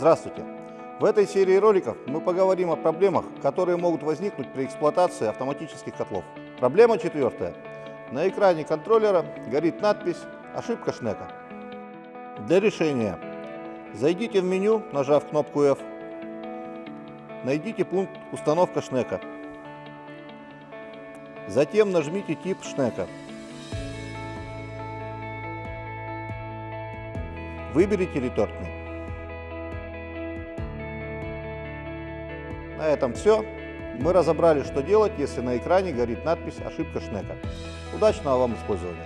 Здравствуйте! В этой серии роликов мы поговорим о проблемах, которые могут возникнуть при эксплуатации автоматических котлов. Проблема четвертая. На экране контроллера горит надпись «Ошибка Шнека». Для решения зайдите в меню, нажав кнопку F, найдите пункт «Установка Шнека». Затем нажмите тип Шнека. Выберите ретортный. На этом все. Мы разобрали, что делать, если на экране горит надпись «Ошибка Шнека». Удачного вам использования!